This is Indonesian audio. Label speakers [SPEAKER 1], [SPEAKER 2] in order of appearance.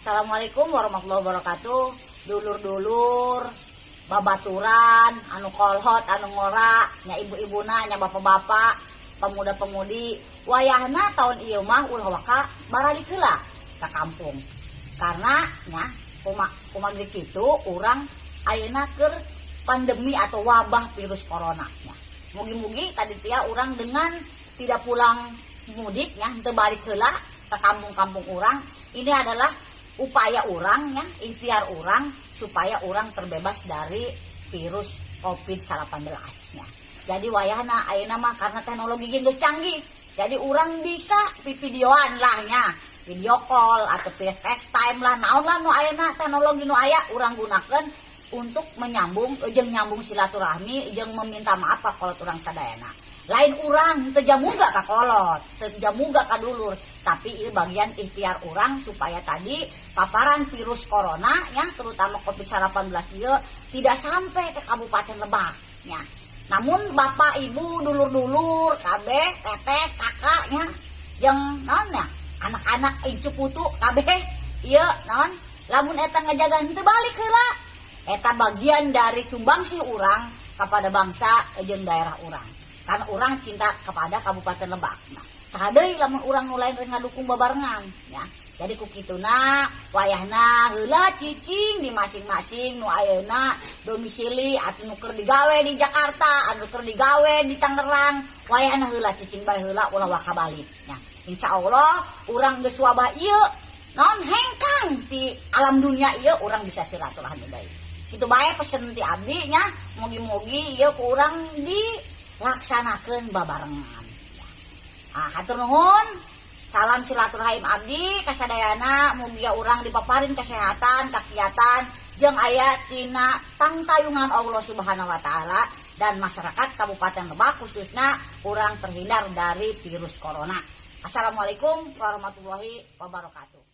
[SPEAKER 1] Assalamualaikum warahmatullahi wabarakatuh. Dulur-dulur babaturan anu kolhot anu ngora nya ibu-ibuna nya bapak-bapak pemuda-pemudi. Wayahna tahun ieu mah ulah waka barali heula ka kampung. Karena nya kumaha kumaha kitu urang ayeuna keur pandemi atau wabah virus corona nya. Mugi-mugi tadi tia urang dengan tidak pulang mudik ya teu balik heula ke kampung-kampung urang. Ini adalah upaya orang ya ikhtiar orang supaya orang terbebas dari virus COVID-19 ya. Jadi wayahna ayeuna mah karena teknologi geus canggih. Jadi orang bisa videoan lah nya, video call atau FaceTime lah naon lah nu ayeuna teknologi nu aya urang gunakan untuk menyambung jeung nyambung silaturahmi jeung meminta maaf ka kolot urang sadayana. Lain urang tejamu gak ka kolot, tejamu gak ka dulur, tapi ini bagian ikhtiar orang supaya tadi paparan virus corona ya terutama COVID-19 dia tidak sampai ke Kabupaten Lebak ya. Namun bapak ibu dulur-dulur kabeh teteh kakaknya yang non ya anak-anak incu putu kabeh iya non lamun eta ngajaga henteu balik heula. Eta bagian dari sumbangsi orang kepada bangsa jeung daerah orang karena orang cinta kepada Kabupaten Lebak. Nah, sadari lamun orang nulain ngadukung babarengan ya. Jadi kukituna wayahna heula cicing di masing-masing nu domisili atuh nu keur digawe di Jakarta anu keur digawe di Tangerang. Wayahna heula cicing bae heula ulah waka balik ya. Insyaallah urang geus wabah non hengkang di alam dunia ieu urang bisa silaturahmi deui itu bae pesen ti abdi nya mugi-mugi ieu ku urang dilaksanakeun babarengan. Ah hatur nuhun. Salam silaturahim abdi kasadayana mugia orang dipaparin kesehatan kegiatan jeng ayat tina tangtayungan Allah subhanahu wa ta'ala dan masyarakat Kabupaten Lebak khususnya orang terhindar dari virus corona. Assalamualaikum warahmatullahi wabarakatuh